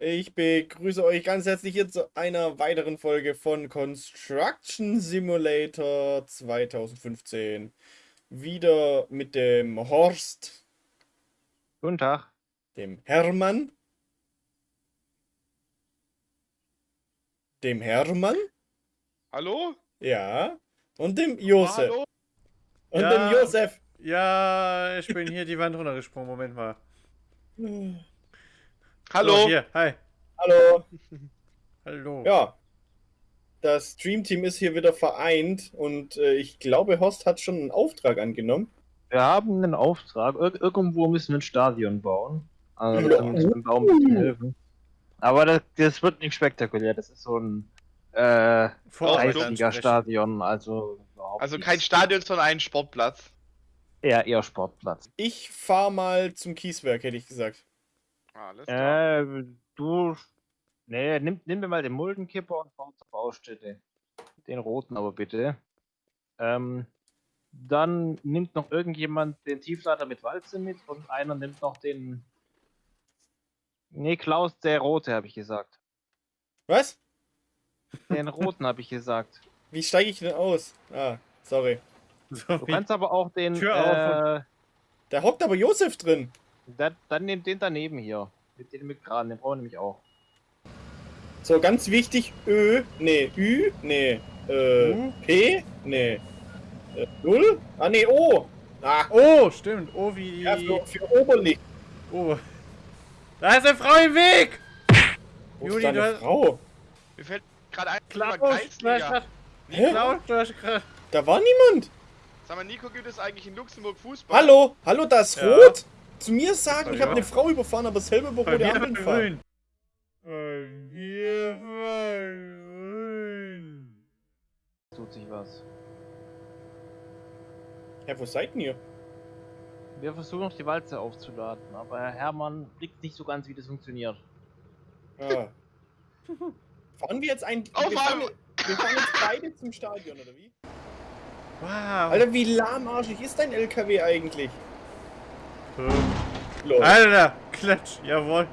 Ich begrüße euch ganz herzlich hier zu einer weiteren Folge von Construction Simulator 2015. Wieder mit dem Horst, Guten Tag. dem Hermann, dem Hermann, Hallo? ja, und dem Josef. Hallo? Und Ja. dem Josef. Ja, ich bin hier die Wand runtergesprungen. Moment mal. Hallo? So, hier, hi. Hallo. Hallo. Ja. Das Streamteam ist hier wieder vereint und äh, ich glaube, Horst hat schon einen Auftrag angenommen. Wir haben einen Auftrag. Ir irgendwo müssen wir ein Stadion bauen. Also Ja. dem Baum helfen. Aber das, das wird nicht spektakulär. Das ist so ein äh, Kreisliga-Stadion. Also Also kein Stadion, sondern ein Sportplatz. eher, eher Sportplatz. Ich fahr mal zum Kieswerk, hätte ich gesagt. Alles klar. Äh, du. Nee, nimm, nimm mir mal den Muldenkipper und fahr zur Baustelle. Den roten aber bitte. Ähm, dann nimmt noch irgendjemand den Tieflader mit Walze mit und einer nimmt noch den. Nee, Klaus, der rote, habe ich gesagt. Was? Den roten habe ich gesagt. Wie steige ich denn aus? Ah, sorry. So Du kannst aber auch den. Tür auf äh, Da hockt aber Josef drin. Dann, dann nimm den daneben hier. Mit dem mit Kran, den brauchen wir nämlich auch. So, ganz wichtig, Ö, nee, Ü, nee, äh, U? P, nee, äh, Null, ah, nee, O. Ah, Oh, stimmt. Oh, wie. ja, für, für Oberlicht. Oh. Da ist eine Frau im Weg! Wo Juli, ist deine du hast- Frau? Mir fällt gerade ein Klaus? Klaus, du hast grad- Da war niemand. Sag mal, Nico, gibt es eigentlich in Luxemburg Fußball? Hallo, hallo, das Ja. Rot? Zu mir sagen, ich Ja. habe eine Frau überfahren, aber selber über rote Ampeln fahren. Tut sich was. Ja, wo seid denn ihr? Wir versuchen noch die Walze aufzuladen, aber Herr Hermann blickt nicht so ganz, wie das funktioniert. Ah. fahren wir jetzt ein... Auf wir, fahren, einmal. wir fahren jetzt beide zum Stadion, oder wie? Wow. Alter, wie lahmarschig ist dein LKW eigentlich? Lol. Alter, Klatsch, jawohl.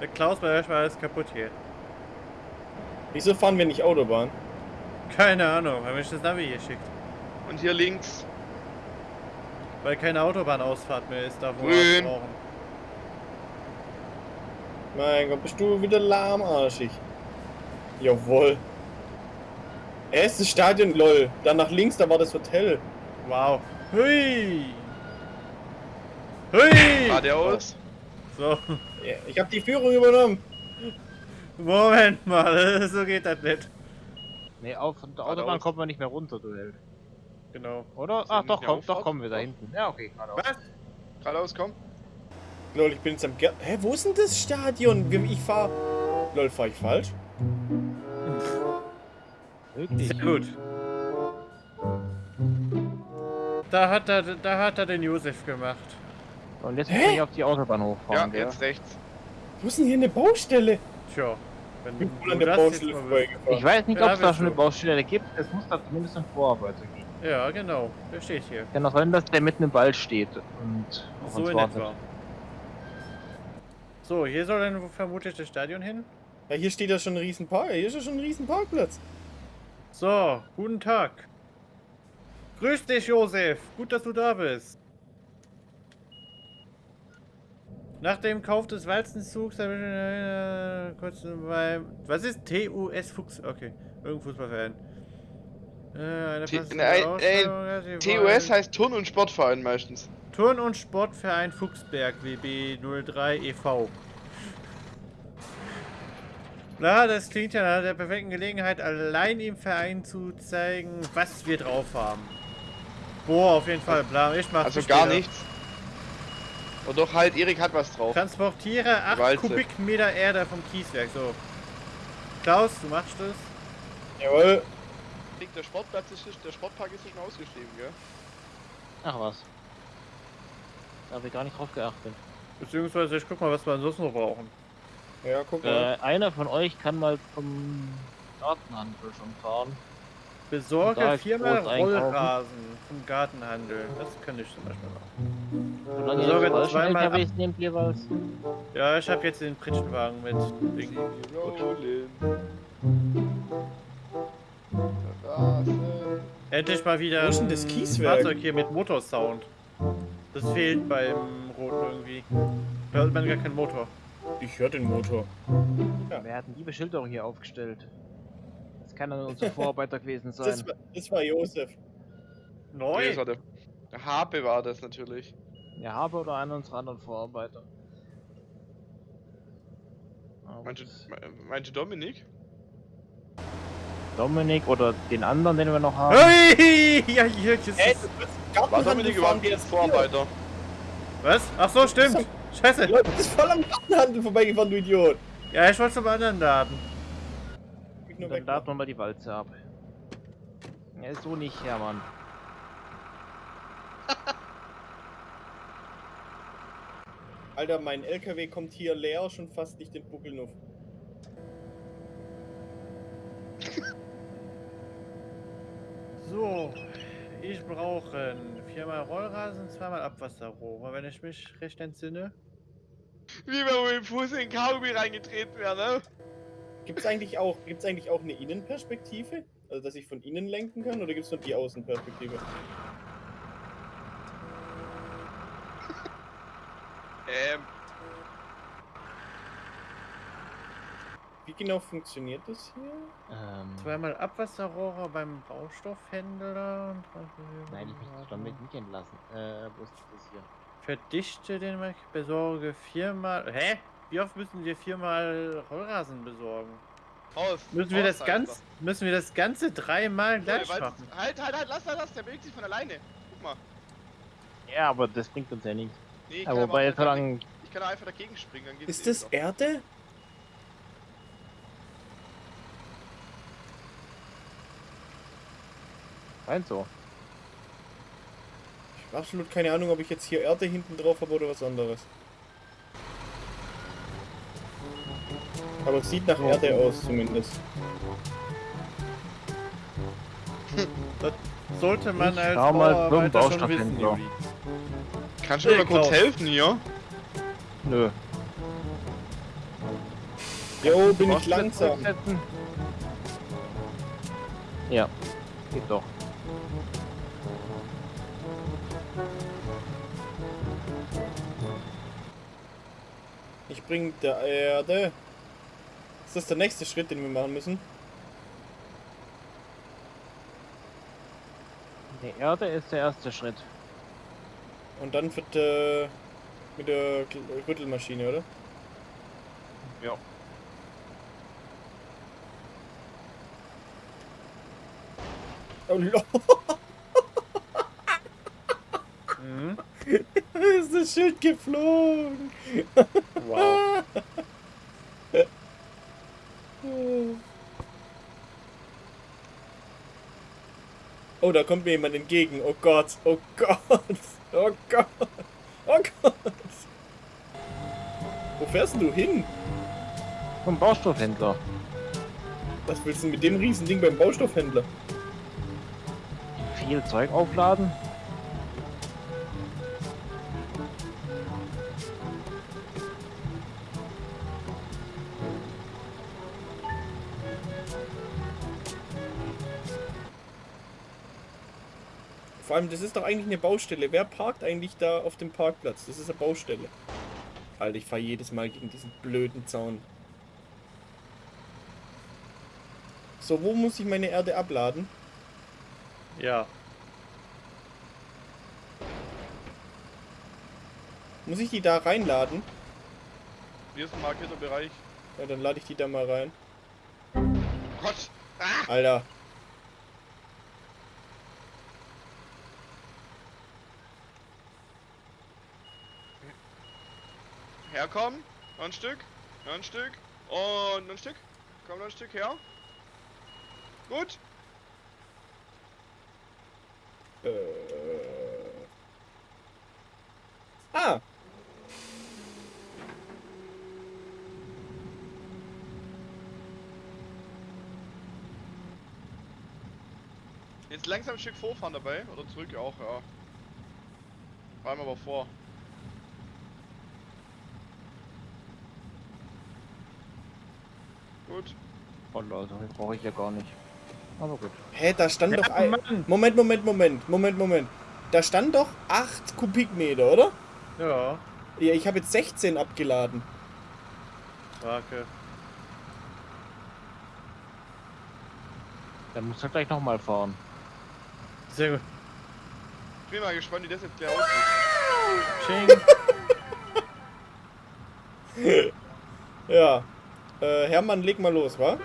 Der Klaus war alles kaputt hier. Wieso fahren wir nicht Autobahn? Keine Ahnung, weil mich das Navi hier schickt. Und hier links. Weil keine Autobahnausfahrt mehr ist, da wo wir brauchen. Mein Gott, bist du wieder lahmarschig. Jawohl. Erstes Stadion, lol. Dann nach links, da war das Hotel. Wow. Hui! Hui! Geradeaus. So, Ja, Ich habe die Führung übernommen. Moment mal, so geht das nicht. Nee, auf von der Geradeaus. Autobahn kommt man nicht mehr runter, du Held. Genau. Oder? Ach doch, komm, doch kommen wir da hinten. Ja, okay, geradeaus. Was? Geradeaus, komm. Lol, ich bin jetzt am Ger Hä, wo ist denn das Stadion? Ich fahr. Lol, fahr ich falsch? Wirklich? Sehr gut. Da hat er, da hat er den Josef gemacht. Und jetzt Hä? muss ich auf die Autobahn Ja, hochfahren, gell? jetzt rechts. Wo ist denn hier eine Baustelle? Tja, wenn du der das jetzt Baustelle. Ich weiß nicht, Ja, ob es da schon eine du. Baustelle gibt. Es muss da zumindest ein Vorarbeiter geben. Ja, genau. Der steht hier. Kann auch sein, dass der mitten im Wald steht und auf So uns in wartet. etwa. So, hier soll dann vermutlich das Stadion hin. Ja, hier steht ja schon ein riesen Park. Hier ist ja schon ein riesen Parkplatz. So, guten Tag. Grüß dich, Josef. Gut, dass du da bist. Nach dem Kauf des Walzenzugs habe ich äh, kurz beim. Was ist TUS Fuchs? Okay, irgendein Fußballverein. Äh, T- TUS heißt Turn- und Sportverein meistens. Turn- und Sportverein Fuchsberg WB 03 e.V. Na, das klingt ja nach der perfekten Gelegenheit, allein im Verein zu zeigen, was wir drauf haben. Boah, auf jeden Fall, bla, ich mach Also gar nichts. Und doch halt, Erik hat was drauf. Transportiere 8 Walze. Kubikmeter Erde vom Kieswerk, so. Klaus, du machst das? Jawohl. Der Sportplatz ist, der Sportpark ist schon ausgeschrieben, gell? Ach was. Da habe ich gar nicht drauf geachtet. Beziehungsweise, ich guck mal, was wir ansonsten noch brauchen. Ja, guck mal. Äh, einer von euch kann mal zum Gartenhandel schon fahren. Besorge viermal. Rollrasen vom Gartenhandel. Das kann ich zum Beispiel machen. Ihr wenn falschen zweimal ab- nehmt jeweils. Ja, ich habe jetzt den Pritschenwagen mit Ding. Endlich mal wieder denn ein das Kieswerk? Fahrzeug hier mit Motorsound. Das fehlt beim Roten irgendwie. Da hört man gar keinen Motor. Ich höre den Motor. Wir hatten die Beschilderung hier aufgestellt. Das kann dann unser Vorarbeiter gewesen sein. Das war, das war Josef. Nee, Neu? das war der, der Harpe war das natürlich. Ja, habe oder einer unserer anderen Vorarbeiter. Aber Meinst du, das- me- meinst du Dominik? Dominik oder den anderen, den wir noch haben. Hey! Ja, hier, jetzt Ey, ist... War Dominik überhaupt jetzt Vorarbeiter? Was? Ach so, stimmt. Scheiße. Du bist voll am Gartenhandel vorbeigefahren, du Idiot. Ja, ich wollte zum anderen Daten. Nur Dann laden wir mal die Walze ab. Ja, ist so nicht, Hermann. Alter, mein LKW kommt hier leer, schon fast nicht den Buckel auf. So, ich brauche viermal Rollrasen, zweimal Abwasserrohre, wenn ich mich recht entsinne. Wie wenn wir mit dem Fuß in den Kaugummi reingetreten wäre, ne? Gibt's eigentlich auch, gibt's eigentlich auch eine Innenperspektive? Also, dass ich von innen lenken kann, oder gibt's nur die Außenperspektive? Ähm, Wie genau funktioniert das hier? Ähm, Zweimal Abwasserrohre beim Baustoffhändler. und nein, ich möchte damit nicht entlassen. Äh, wo ist das hier? Verdichte den Mark, besorge viermal. Hä? Wie oft müssen wir viermal Rollrasen besorgen? Haus. Müssen wir das ganz, müssen wir das ganze dreimal gleich weil- machen? Halt, halt, halt, lass, lass, lass, der bewegt sich von alleine. Guck mal. Ja, aber das bringt uns ja nichts. Nee, ich Ja, wobei, einfach- solange. Ich kann einfach dagegen springen, dann geht's Ist das wieder. Erde? Rein so. Ich habe absolut keine Ahnung, ob ich jetzt hier Erde hinten drauf habe oder was anderes. Aber es sieht nach Erde aus zumindest. Sollte man Ich als schau mal Bauarbeiter schon wissen. Juli. Kannst du mir mal kurz helfen hier? Nö. Jo, bin ich das langsam. Ja, geht doch. Ich bring der Erde. Ist das der nächste Schritt, den wir machen müssen? Die Erde ist der erste Schritt. Und dann wird äh, mit der Rüttelmaschine, oder? Ja. Oh, lo- Mhm. ist das Schild geflogen. Wow. Oh, da kommt mir jemand entgegen. Oh Gott, oh Gott, oh Gott, oh Gott. Wo fährst denn du hin? Vom Baustoffhändler. Was willst du mit dem Riesending beim Baustoffhändler? Viel Zeug aufladen. Vor allem, das ist doch eigentlich eine Baustelle. Wer parkt eigentlich da auf dem Parkplatz? Das ist eine Baustelle. Alter, ich fahre jedes Mal gegen diesen blöden Zaun. So, wo muss ich meine Erde abladen? Ja. Muss ich die da reinladen? Hier ist ein markierter Bereich. Ja, dann lade ich die da mal rein. Gott! Ah! Alter. Herkommen. Noch ein Stück. Noch ein Stück. Und noch ein Stück. Komm noch ein Stück her. Gut. Äh. Ah. Jetzt langsam ein Stück vorfahren dabei. Oder zurück auch, ja. Räum aber vor. Gut. Oh Leute, den brauche ich ja gar nicht. Aber gut. Hä, da stand doch Ja, ein... Mann. Moment, Moment, Moment, Moment, Moment. Da stand doch 8 Kubikmeter, oder? Ja, Ja, ich habe jetzt 16 abgeladen. Wake. Dann muss er gleich nochmal fahren. Sehr gut. Ich bin mal gespannt, wie das jetzt gleich aussieht. Ching. Ja. Äh, Hermann, leg mal los, wa?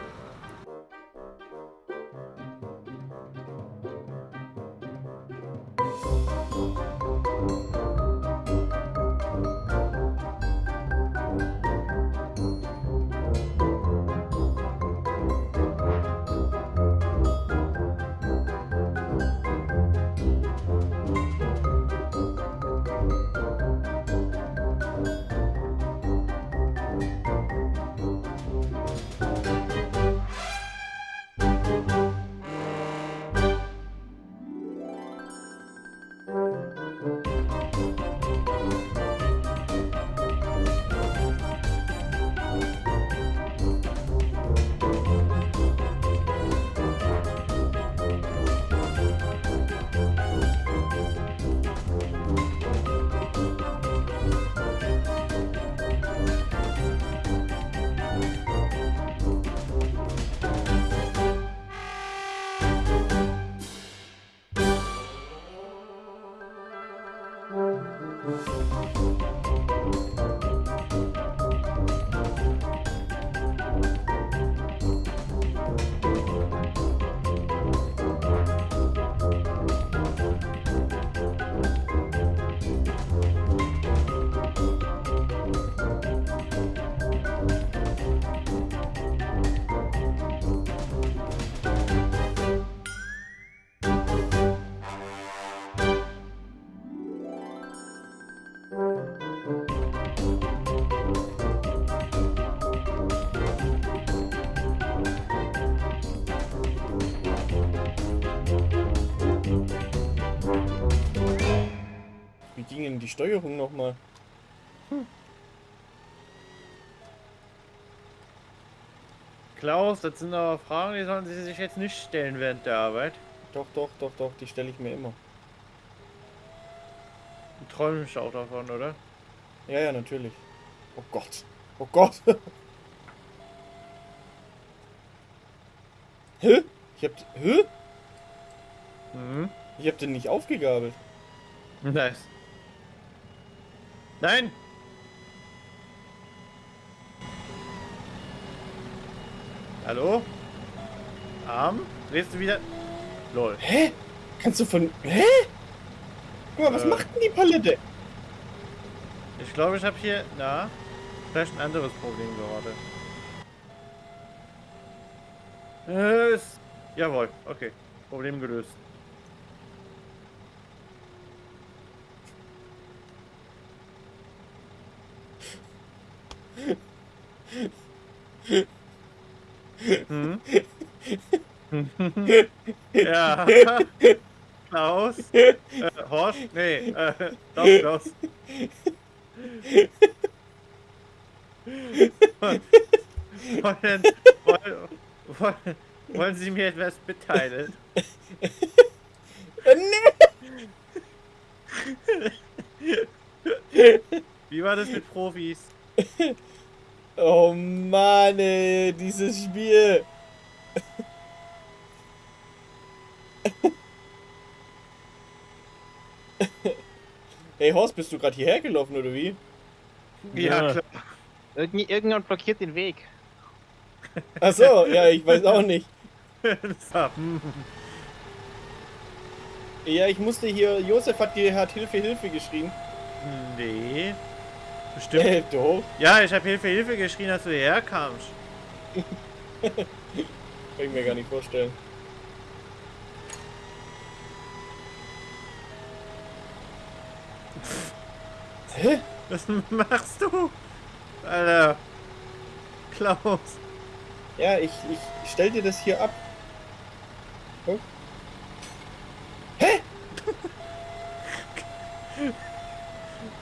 Denn die Steuerung nochmal? Klaus, das sind aber Fragen, die sollen Sie sich jetzt nicht stellen während der Arbeit. Doch, doch, doch, doch, die stelle ich mir immer. Du träumst auch davon, oder? Ja, ja, natürlich. Oh Gott. Oh Gott. Hä? Ich hab... Hä? Mhm. Ich hab den nicht aufgegabelt. Nice. Nein! Hallo? Arm? Drehst du wieder? Lol. Hä? Kannst du von... Hä? Guck mal, was Äh. macht denn die Palette? Ich glaube, ich habe hier, na, vielleicht ein anderes Problem gerade. Äh, ist, jawohl, okay. Problem gelöst. Hm? ja. Klaus? Äh, Horst? Nee, äh, doch, Klaus. Wollen, wollen, wollen, Sie mir etwas mitteilen? Nee. Wie war das mit Profis? Oh Mann, ey, dieses Spiel. Hey Horst, bist du gerade hierher gelaufen oder wie? Ja, Ja. klar. Irgend, irgendjemand blockiert den Weg. Ach so, ja, ich weiß auch nicht. Hm. Ja, ich musste hier, Josef hat, hat Hilfe, Hilfe geschrien. Nee. Bestimmt. Äh, doch. Ja, ich habe Hilfe, Hilfe geschrien, als du hierher kamst. Kann ich mir gar nicht vorstellen. Hä? Was machst du? Alter. Klaus. Ja, ich, ich stell dir das hier ab. Guck. Hä?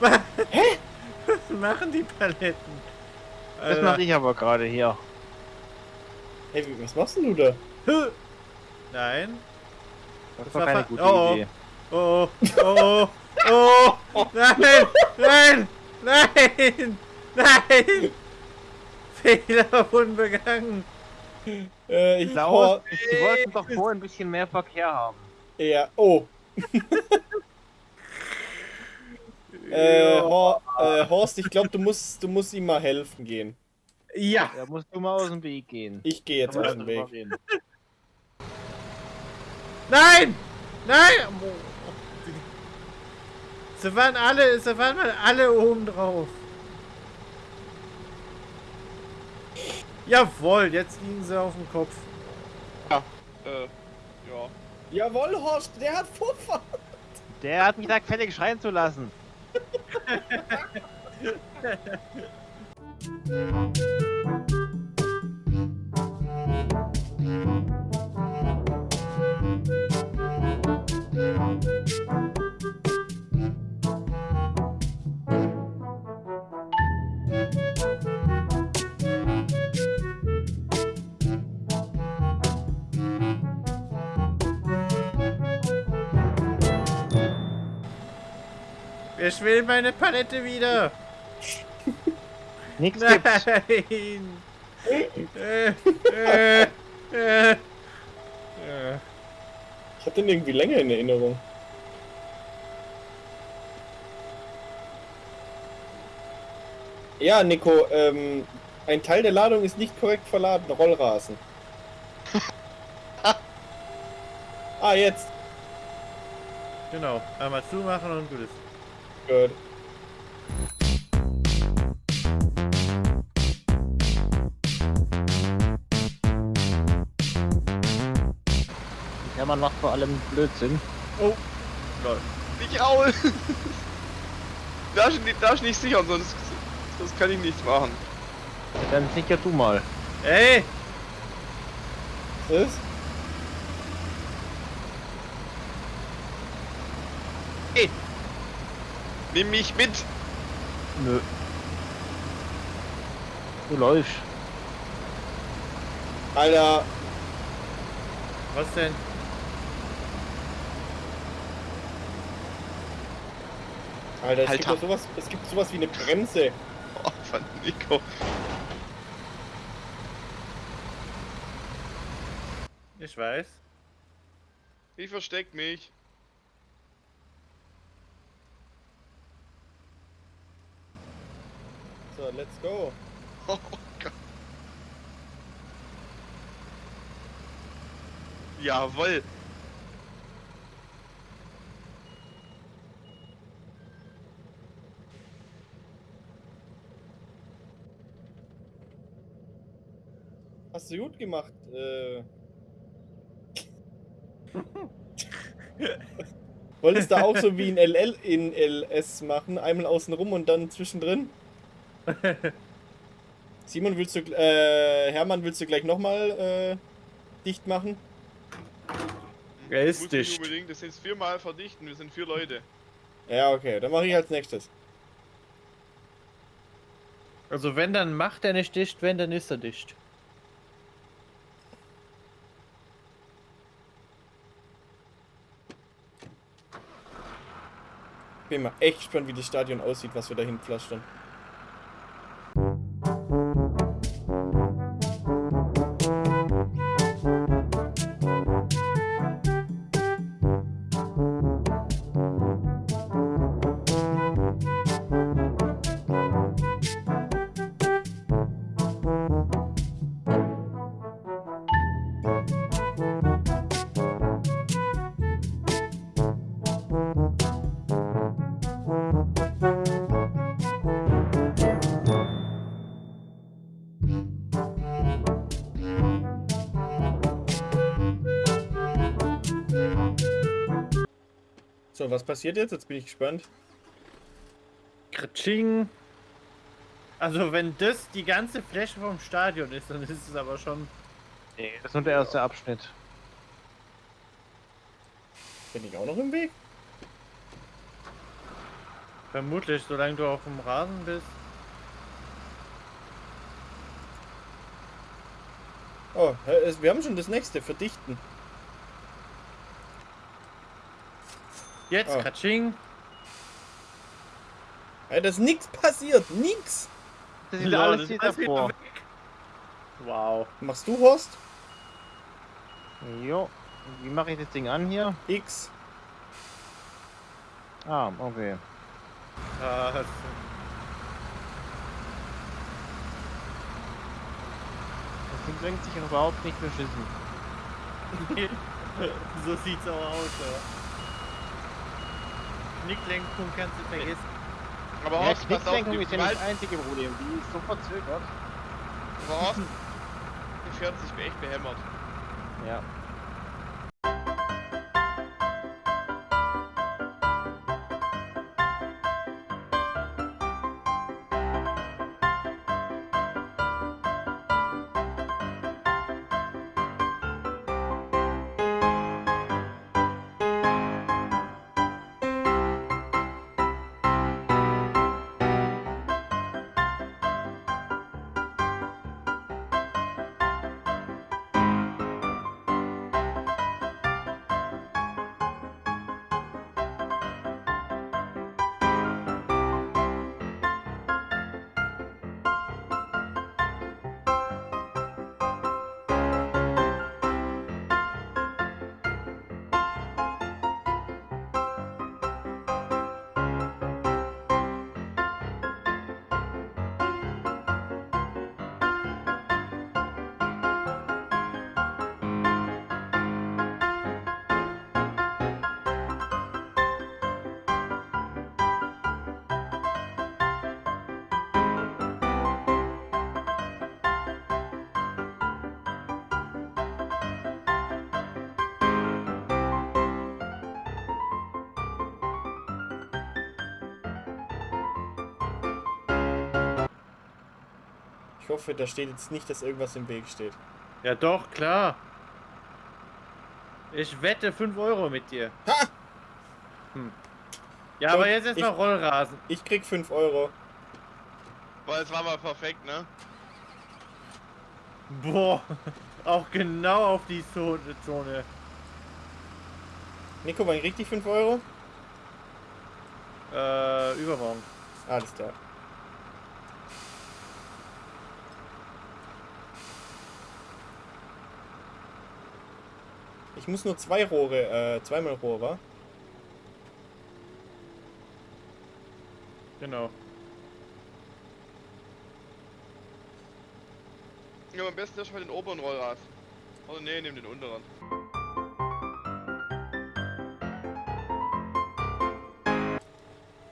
Was machen die Paletten? Das mache ich aber gerade hier. Hey, was machst denn du da? Nein. Das Das war war keine gute oh, oh. Idee. Oh, oh, oh, oh, nein, nein, nein, nein. Fehler wurden begangen. Äh, ich Hor Sie wollten doch vorhin ein bisschen mehr Verkehr haben. ja, oh. äh, Hor äh, Horst, ich glaube, du musst, du musst ihm mal helfen gehen. Ja. Da musst du mal aus dem Weg gehen. Ich gehe jetzt aus dem Weg. Nein, nein. Sie waren alle, sie waren mal alle oben drauf. Jawohl, jetzt liegen sie auf dem Kopf. Äh, ja. Jawohl, Horst, der hat Vorfahrt. Der hat mich da gefällig schreien zu lassen. Thank you. Ich will meine Palette wieder. Nix gibt's. Nein. äh, äh, äh. Ich hab den irgendwie länger in Erinnerung. Ja, Nico, ähm, ein Teil der Ladung ist nicht korrekt verladen. Rollrasen. ah, jetzt. Genau, einmal zumachen und gut ist. Gut. Ja, man macht vor allem Blödsinn. Oh, lol. Nicht darfst, nicht, darfst nicht sichern, sonst, sonst kann ich nichts machen. Dann sicher du mal. Ey, Was ist? Nimm mich mit! Nö. Du läufst. Alter, was denn? Alter, es Alter. gibt sowas, es gibt sowas wie eine Bremse. Oh, von Nico. Ich weiß. Ich versteck mich. So, let's go. Oh Gott. Jawoll. Hast du gut gemacht. Äh. Wolltest du auch so wie in LL in LS machen? Einmal außen rum und dann zwischendrin? Simon, willst du, äh, Hermann, willst du gleich nochmal äh, dicht machen? Er ist Muss nicht dicht. unbedingt, das sind viermal verdichten, wir sind vier Leute. Ja, okay, dann mache ich als nächstes. Also wenn, dann macht er nicht dicht, wenn, dann ist er dicht. Bin mal echt gespannt, wie das Stadion aussieht, was wir dahin pflastern. So, was passiert jetzt? Jetzt bin ich gespannt. Kritsching. Also wenn das die ganze Fläche vom Stadion ist, dann ist es aber schon... Nee, das ist nur der erste Abschnitt. Bin ich auch noch im Weg? Vermutlich, solange du auf dem Rasen bist. Oh, wir haben schon das nächste, verdichten. Jetzt, Oh. Katsching. Ey, da ist nichts passiert, nix. Das ist Lol, alles das wieder davor. weg. Wow. Machst du Horst? Jo. Wie mache ich das Ding an hier? X. Ah, okay. Ah, das- Das Ding bringt sich überhaupt nicht beschissen. so sieht's auch aus, ja. Knicklenkung kannst du vergessen. Aber Ja, Horst, auf, Knicklenkung die ist ja nicht das einzige Problem. Die ist so verzögert. aber Horst, die fährt sich echt behämmert. Ja. Ich hoffe, da steht jetzt nicht, dass irgendwas im Weg steht. Ja doch, klar. Ich wette 5 Euro mit dir. Ha! Hm. Ja, Doch, aber jetzt erstmal Rollrasen. Ich krieg 5 Euro. Weil es war mal perfekt, ne? Boah. Auch genau auf die Zone. Nico, wann krieg ich 5 Euro? Äh, übermorgen. Alles klar. Ich muss nur zwei Rohre, äh, zweimal Rohr, wa? Genau. Ja, am besten erstmal den oberen Rollrad. Oder nee, nimm den unteren.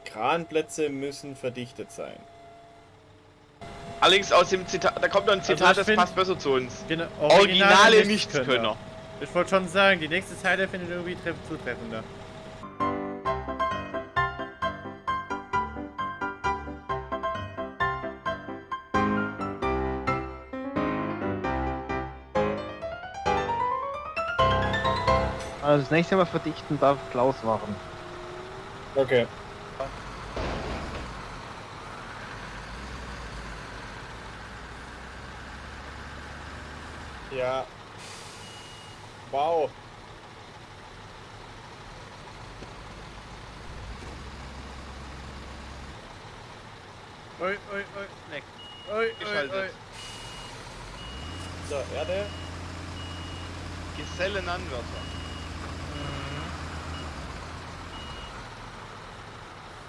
Kranplätze müssen verdichtet sein. Allerdings aus dem Zitat, da kommt noch ein Zitat, ich das passt besser zu uns. Genau. Originale Nichtskönner. Ich wollte schon sagen, die nächste Zeile findet irgendwie treff zutreffender. Also das nächste Mal verdichten darf Klaus machen. Okay. Ja. Wow. Ui, ui, ui, leck. Ui, ui, Geschaltet. ui. So, Erde. Gesellenanwärter.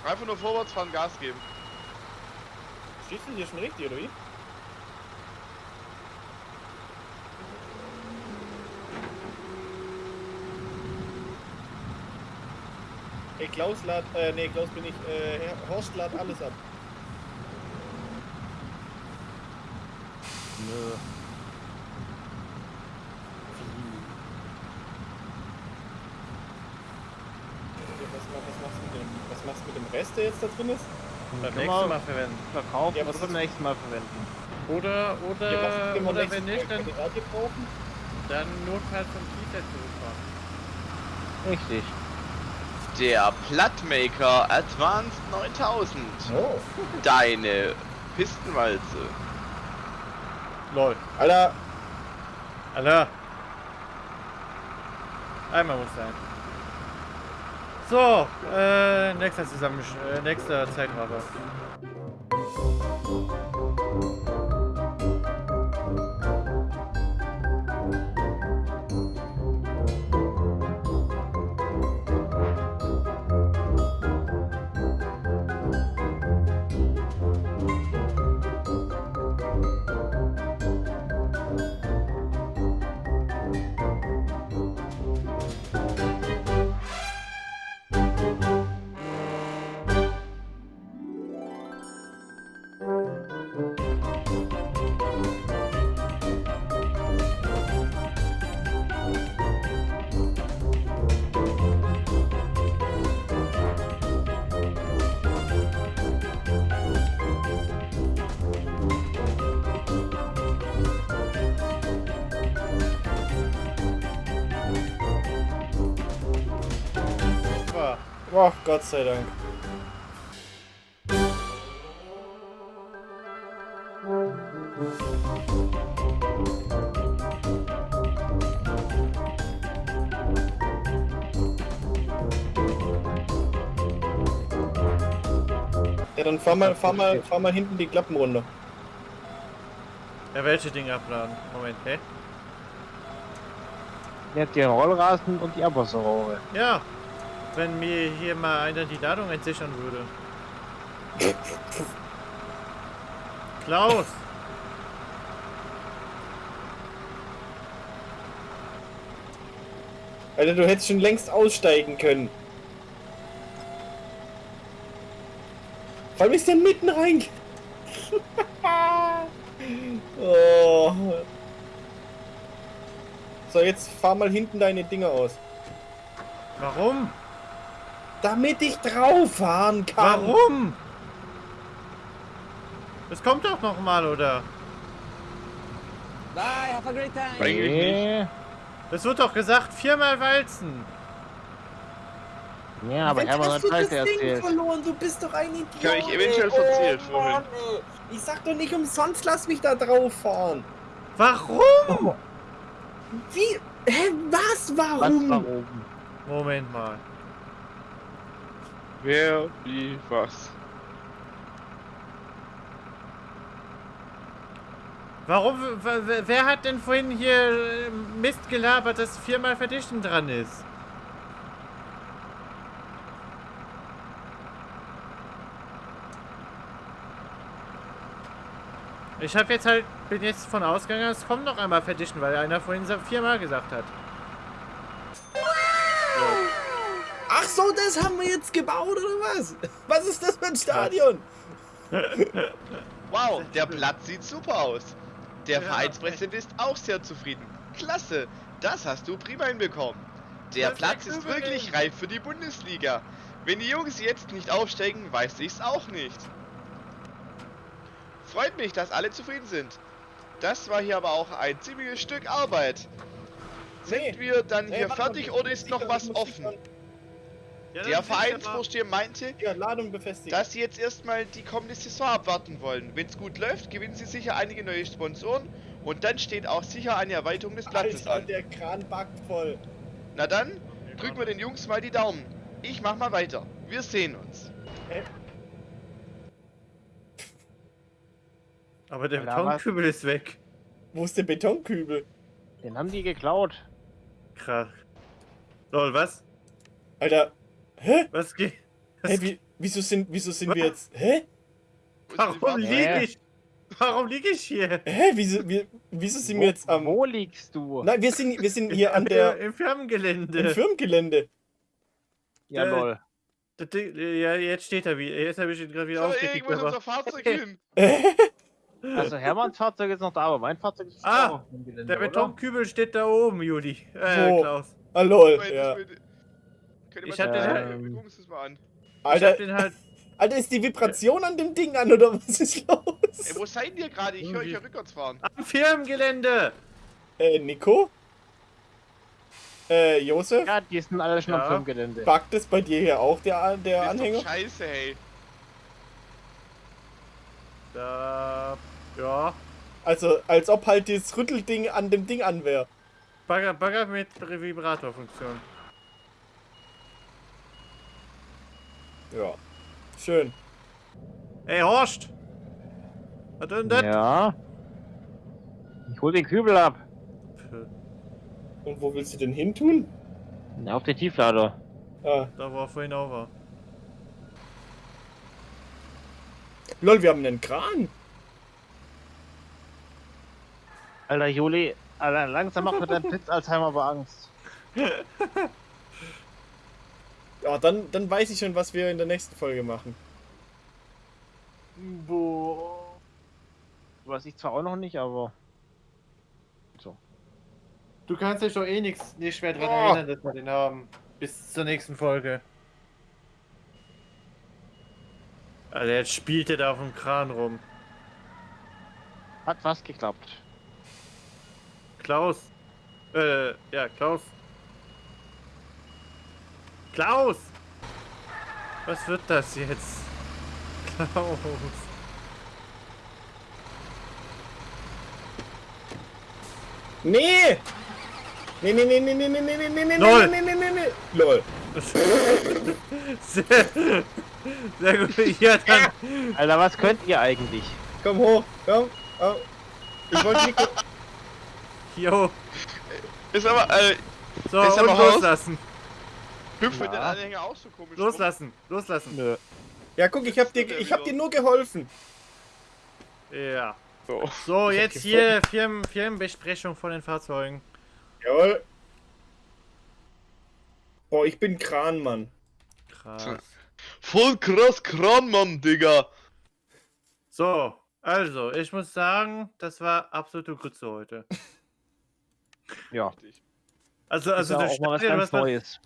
Einfach nur vorwärts fahren, Gas geben. Du hier schon richtig, oder wie? Ey, Klaus lad, äh, nee, Klaus bin ich, äh, Herr- Horst lad alles ab. Nö. Was, was, machst du mit dem, was machst du mit dem Rest, der jetzt da drin ist? Beim nächsten wir Mal verwenden. verkaufen Ja, oder was beim nächsten Mal verwenden. Oder, Ja, oder, wir oder wenn nicht, dann, dann notfalls vom Kiefer zurückfahren. Richtig. Der Plattmaker Advanced 9000. Oh. Deine Pistenwalze. Lol. Alter, Alter. Einmal muss sein. So, äh, nächster zusammen, äh, nächster Zeitraffer. Gott sei Dank. Ja, dann fahr mal, fahr mal, fahr mal hinten die Klappen runter. Ja, welche Dinge abladen? Moment, hä? Der hat den Rollrasen und die Abwasserrohre. Ja, wenn mir hier mal einer die Ladung entsichern würde. Klaus! Alter, du hättest schon längst aussteigen können. Vor allem ist der mitten rein. oh. So, jetzt fahr mal hinten deine Dinger aus. Warum? Damit ich drauf fahren kann. Warum? Das kommt doch noch mal, oder? Bye, have a great time. Eigentlich nicht. Nee. Das wird doch gesagt, viermal walzen. Ja, aber Hermann hat hast du das Scheiße Ding erzählt. verloren? Du bist doch ein Idiot. Ich hab mich eventuell verzählt oh, vorhin. Mann. Ich sag doch nicht umsonst, lass mich da drauf fahren. Warum? Wie? Hä, was? Was Warum? warum? Moment mal. Wer, wie, was? Warum? Wer hat denn vorhin hier äh, Mist gelabert, dass viermal Verdichten dran ist? Ich habe jetzt halt, bin jetzt von ausgegangen, es kommt noch einmal Verdichten, weil einer vorhin viermal gesagt hat. Ach so, das haben wir jetzt gebaut, oder was? Was ist das für ein Stadion? Wow, der Platz sieht super aus. Der Ja. Vereinspräsident ist auch sehr zufrieden. Klasse, das hast du prima hinbekommen. Der Das Platz ist wirklich reif für die Bundesliga. Wenn die Jungs jetzt nicht aufsteigen, weiß ich's auch nicht. Freut mich, dass alle zufrieden sind. Das war hier aber auch ein ziemliches Stück Arbeit. Sind Nee. wir dann Nee, hier fertig oder ist noch was offen? Ja, Der Vereinsvorsteher meinte, Ja, Ladung befestigen. dass sie jetzt erstmal die kommende Saison abwarten wollen. Wenn es gut läuft, gewinnen sie sicher einige neue Sponsoren und dann steht auch sicher eine Erweiterung des Platzes Alter, an. der Kran backt voll. Na dann, drücken wir den Jungs mal die Daumen. Ich mach mal weiter. Wir sehen uns. Aber der Alter, was? Betonkübel ist weg. Wo ist der Betonkübel? Den haben die geklaut. Krass. Lol, was? Alter, hä? Was geht? Hä, wie, wieso sind, wieso sind wir jetzt, hä? Warum liege ich? Warum liege ich hier? Hä, wieso, wir, wieso sind Wo, wir jetzt am... wo liegst du? Nein, wir sind, wir sind hier an der, Im Firmengelände. im Firmengelände. ja, äh, lol. Das Ding- Ja, jetzt steht er wieder. Jetzt habe ich ihn gerade wieder So, aufgekickt. ist Aber... unser Fahrzeug hin. Also Hermanns Fahrzeug ist noch da, aber mein Fahrzeug ist Ah, auch im Gelände, Der oder? Betonkübel steht da oben, Juli. Äh, Wo? Klaus. Ah, lol, Moment, ja. ihr Ich mal hab den halt- wir gucken uns das mal an. Ich hab Alter, den halt. Alter, ist die Vibration an dem Ding an, oder was ist Ey, los? wo seid ihr gerade? Ich höre euch ja rückwärts fahren. Am Firmengelände! Äh, Nico? Äh, Josef, Ja, die sind alle schon Ja. am Firmengelände. backt es bei dir hier auch der, der Ist Anhänger? doch scheiße, hey. Da. Ja. Also, als ob halt dieses Rüttelding an dem Ding an wäre. Bagger, Bagger mit Vibratorfunktion. Ja. Schön. Ey, Horst! Was denn das? Ja. Ich hol den Kübel ab. Und wo willst du denn hin tun? Auf den Tieflader. Ah. Da war vorhin auch war. Lol, wir haben einen Kran. Alter Juli, Alter, langsam macht mir dein Blitz-Alzheimer aber Angst. Ja, dann, dann weiß ich schon, was wir in der nächsten Folge machen. Boah. Weiß ich zwar auch noch nicht, aber. So. Du kannst dich doch eh nichts nicht mehr dran Oh. erinnern, dass wir den haben. Bis zur nächsten Folge. Alter, jetzt spielt er da auf dem Kran rum. Hat was geklappt. Klaus. Äh, ja, Klaus. Klaus! Was wird das jetzt? Klaus. Nee! Nee, nee, nee, nee, nee, nee, nee, nee, nee, nee, Lol. nee, nee, nee, nee. Lol. Sehr, sehr gut. Ja, dann. Alter, was könnt ihr eigentlich? Komm hoch, komm. Oh. Ich wollte nicht. Jo. Ist aber, äh, So, Ist und aber raus. loslassen. Hüpft mit den. Anhänger auch so komisch. Loslassen. Loslassen. Nö. Ja, guck, ich hab dir, ich hab dir nur geholfen. Ja. rum. So. So, jetzt hier Firmen, Firmenbesprechung von den Fahrzeugen. Jawohl. Boah, ich bin Kranmann. Krass. Voll krass Kranmann, Digga. So, also, ich muss sagen, das war absolute Grütze heute. Ja. Also, Ist also ja das, auch mal was ganz Neues.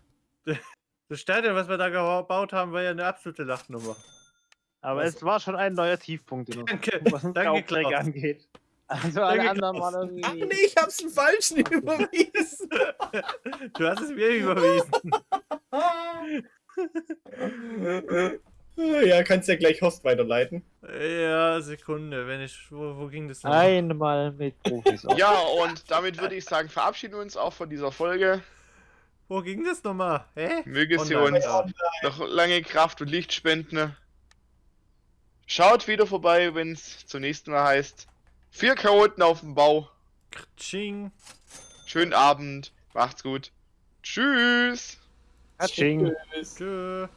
Das Stadion, was wir da gebaut haben, war ja eine absolute Lachnummer. Aber Was- es war schon ein neuer Tiefpunkt in uns, Danke, was danke, angeht. Also alle Danke, anderen waren Ach irgendwie. nee, ich hab's den falschen überwiesen. Du hast es mir überwiesen. ja, kannst ja gleich Host weiterleiten. Ja, Sekunde, wenn ich. Wo, wo ging das noch? Einmal mit Profis. auf. Ja, und damit würde ich sagen, verabschieden wir uns auch von dieser Folge. Wo ging das nochmal? Hä? Möge sie uns noch lange Kraft und Licht spenden. Schaut wieder vorbei, wenn es zum nächsten Mal heißt. Vier Chaoten auf dem Bau. Ching. Schönen Abend. Macht's gut. Tschüss. Tsching. Tschüss. Tschö.